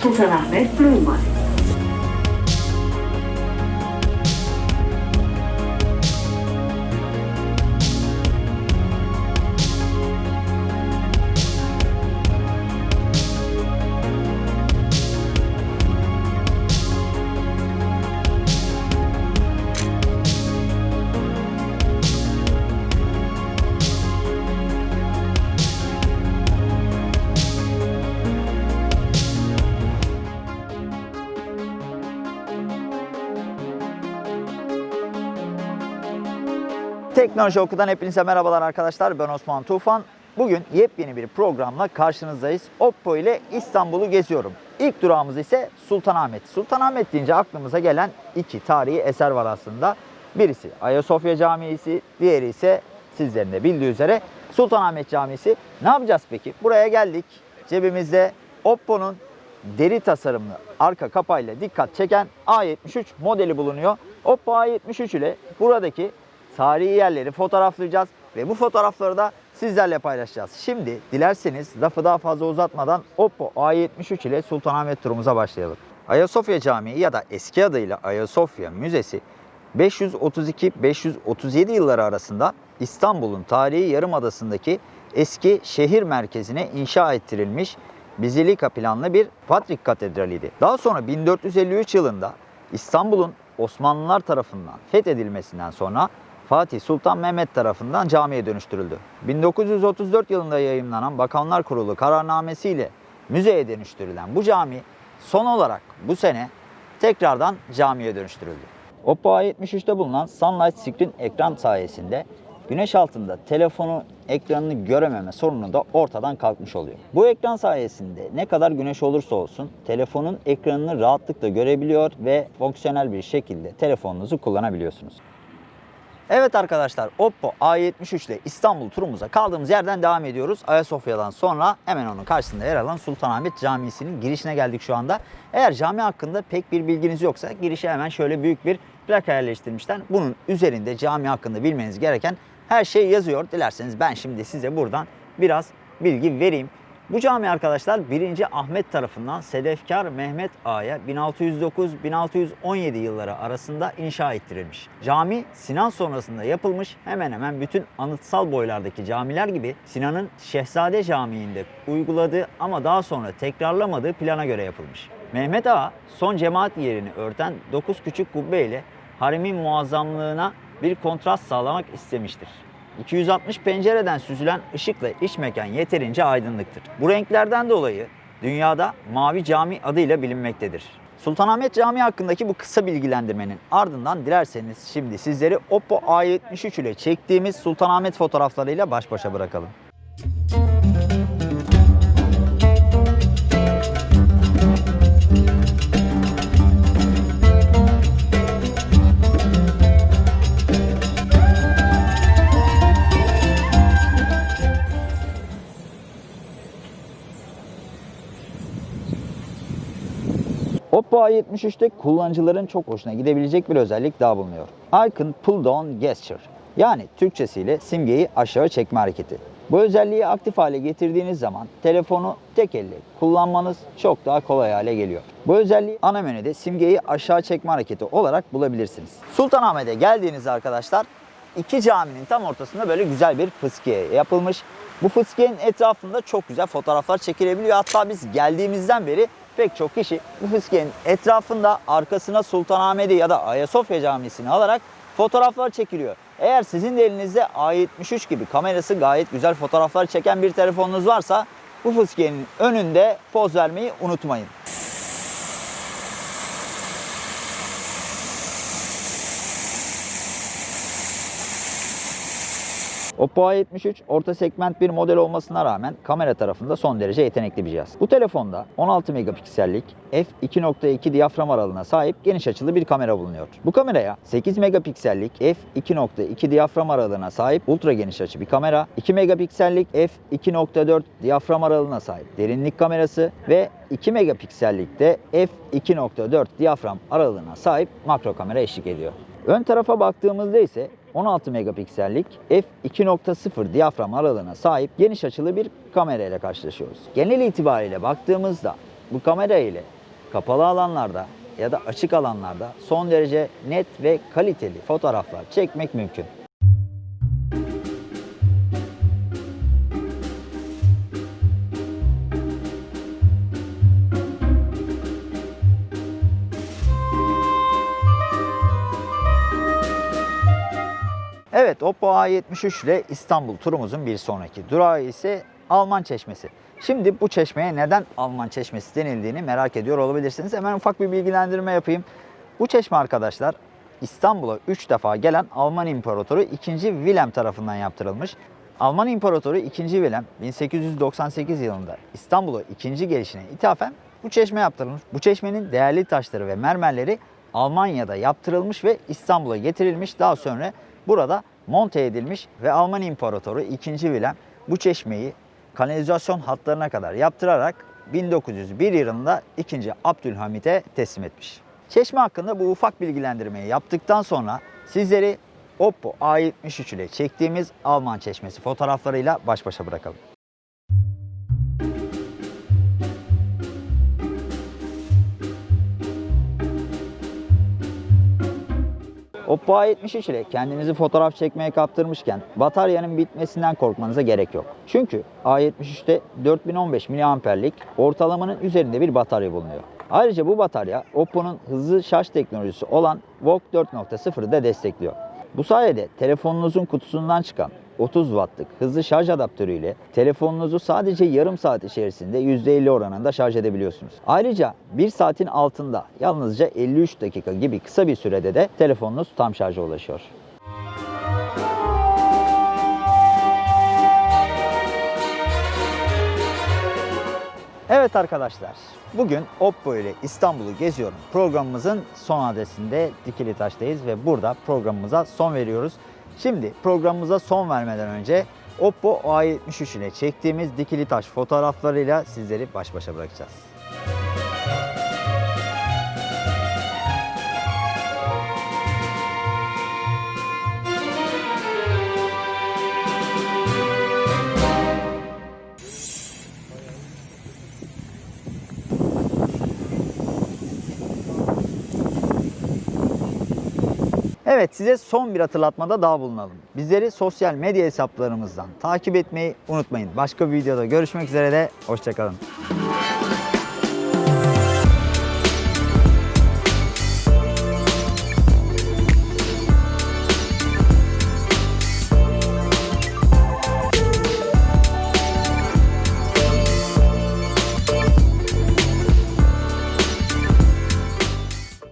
Să se plumă. Teknoloji Oku'dan hepinize merhabalar arkadaşlar. Ben Osman Tufan. Bugün yepyeni bir programla karşınızdayız. Oppo ile İstanbul'u geziyorum. İlk durağımız ise Sultanahmet. Sultanahmet deyince aklımıza gelen iki tarihi eser var aslında. Birisi Ayasofya Camisi, diğeri ise sizlerin de bildiği üzere Sultanahmet Camisi. Ne yapacağız peki? Buraya geldik. Cebimizde Oppo'nun deri tasarımlı arka kapağıyla dikkat çeken A73 modeli bulunuyor. Oppo A73 ile buradaki tarihi yerleri fotoğraflayacağız ve bu fotoğrafları da sizlerle paylaşacağız. Şimdi dilerseniz lafı daha fazla uzatmadan Oppo A73 ile Sultanahmet turumuza başlayalım. Ayasofya Camii ya da eski adıyla Ayasofya Müzesi 532-537 yılları arasında İstanbul'un tarihi yarımadasındaki eski şehir merkezine inşa ettirilmiş Bizilika planlı bir Patrik Katedrali'ydi. Daha sonra 1453 yılında İstanbul'un Osmanlılar tarafından fethedilmesinden sonra Fatih Sultan Mehmet tarafından camiye dönüştürüldü. 1934 yılında yayımlanan Bakanlar Kurulu kararnamesiyle müzeye dönüştürülen bu cami son olarak bu sene tekrardan camiye dönüştürüldü. Oppo A73'te bulunan Sunlight Screen ekran sayesinde güneş altında telefonu ekranını görememe sorunu da ortadan kalkmış oluyor. Bu ekran sayesinde ne kadar güneş olursa olsun telefonun ekranını rahatlıkla görebiliyor ve fonksiyonel bir şekilde telefonunuzu kullanabiliyorsunuz. Evet arkadaşlar Oppo A73 ile İstanbul turumuza kaldığımız yerden devam ediyoruz. Ayasofya'dan sonra hemen onun karşısında yer alan Sultanahmet Camisi'nin girişine geldik şu anda. Eğer cami hakkında pek bir bilginiz yoksa girişe hemen şöyle büyük bir plaka yerleştirmişler. Bunun üzerinde cami hakkında bilmeniz gereken her şey yazıyor. Dilerseniz ben şimdi size buradan biraz bilgi vereyim. Bu cami arkadaşlar 1. Ahmet tarafından Sedefkar Mehmet Ağa'ya 1609-1617 yılları arasında inşa ettirilmiş. Cami Sinan sonrasında yapılmış hemen hemen bütün anıtsal boylardaki camiler gibi Sinan'ın Şehzade Camii'nde uyguladığı ama daha sonra tekrarlamadığı plana göre yapılmış. Mehmet Ağa son cemaat yerini örten 9 küçük kubbe ile haremin muazzamlığına bir kontrast sağlamak istemiştir. 260 pencereden süzülen ışıkla iç mekan yeterince aydınlıktır. Bu renklerden dolayı dünyada Mavi Cami adıyla bilinmektedir. Sultanahmet Camii hakkındaki bu kısa bilgilendirmenin ardından dilerseniz şimdi sizleri Oppo A73 ile çektiğimiz Sultanahmet fotoğraflarıyla baş başa bırakalım. Oppo A73'te kullanıcıların çok hoşuna gidebilecek bir özellik daha bulunuyor. Icon Pull Down Gesture. Yani Türkçesiyle simgeyi aşağı çekme hareketi. Bu özelliği aktif hale getirdiğiniz zaman telefonu tek elle kullanmanız çok daha kolay hale geliyor. Bu özelliği ana menüde simgeyi aşağı çekme hareketi olarak bulabilirsiniz. Sultanahmet'e geldiğinizde arkadaşlar iki caminin tam ortasında böyle güzel bir fıskiye yapılmış. Bu fıskiyenin etrafında çok güzel fotoğraflar çekilebiliyor. Hatta biz geldiğimizden beri pek çok kişi bu fıskiyenin etrafında arkasına Sultanahmet'i ya da Ayasofya Camisi'ni alarak fotoğraflar çekiliyor. Eğer sizin de elinizde A73 gibi kamerası gayet güzel fotoğraflar çeken bir telefonunuz varsa bu fıskiyenin önünde poz vermeyi unutmayın. Oppo A73 orta segment bir model olmasına rağmen kamera tarafında son derece yetenekli bir cihaz. Bu telefonda 16 megapiksellik f2.2 diyafram aralığına sahip geniş açılı bir kamera bulunuyor. Bu kameraya 8 megapiksellik f2.2 diyafram aralığına sahip ultra geniş açı bir kamera, 2 megapiksellik f2.4 diyafram aralığına sahip derinlik kamerası ve 2 megapiksellik de f2.4 diyafram aralığına sahip makro kamera eşlik ediyor. Ön tarafa baktığımızda ise 16 megapiksellik f2.0 diyafram aralığına sahip geniş açılı bir kamera ile karşılaşıyoruz. Genel itibariyle baktığımızda Bu kamera ile kapalı alanlarda ya da açık alanlarda son derece net ve kaliteli fotoğraflar çekmek mümkün. Evet Oppo A73 ile İstanbul turumuzun bir sonraki durağı ise Alman Çeşmesi. Şimdi bu çeşmeye neden Alman Çeşmesi denildiğini merak ediyor olabilirsiniz. Hemen ufak bir bilgilendirme yapayım. Bu çeşme arkadaşlar İstanbul'a 3 defa gelen Alman İmparatoru 2. Wilhelm tarafından yaptırılmış. Alman İmparatoru 2. Wilhelm 1898 yılında İstanbul'a ikinci gelişine ithafen bu çeşme yaptırılmış. Bu çeşmenin değerli taşları ve mermerleri Almanya'da yaptırılmış ve İstanbul'a getirilmiş. Daha sonra burada monte edilmiş ve Alman İmparatoru 2. Wilhelm bu çeşmeyi kanalizasyon hatlarına kadar yaptırarak 1901 yılında 2. Abdülhamit'e teslim etmiş. Çeşme hakkında bu ufak bilgilendirmeyi yaptıktan sonra sizleri Oppo A73 ile çektiğimiz Alman çeşmesi fotoğraflarıyla baş başa bırakalım. Oppo A73 ile kendinizi fotoğraf çekmeye kaptırmışken bataryanın bitmesinden korkmanıza gerek yok. Çünkü A73'te 4015 mAh'lik ortalamanın üzerinde bir batarya bulunuyor. Ayrıca bu batarya Oppo'nun hızlı şarj teknolojisi olan VOOC 4.0'ı da destekliyor. Bu sayede telefonunuzun kutusundan çıkan 30 wattlık hızlı şarj adaptörüyle telefonunuzu sadece yarım saat içerisinde %50 oranında şarj edebiliyorsunuz. Ayrıca 1 saatin altında yalnızca 53 dakika gibi kısa bir sürede de telefonunuz tam şarja ulaşıyor. Evet arkadaşlar, bugün Oppo ile İstanbul'u geziyorum. Programımızın son adresinde Dikili Taş'tayız ve burada programımıza son veriyoruz. Şimdi programımıza son vermeden önce Oppo A73 ile çektiğimiz Dikili Taş fotoğraflarıyla sizleri baş başa bırakacağız. Evet size son bir hatırlatmada daha bulunalım. Bizleri sosyal medya hesaplarımızdan takip etmeyi unutmayın. Başka bir videoda görüşmek üzere de hoşçakalın.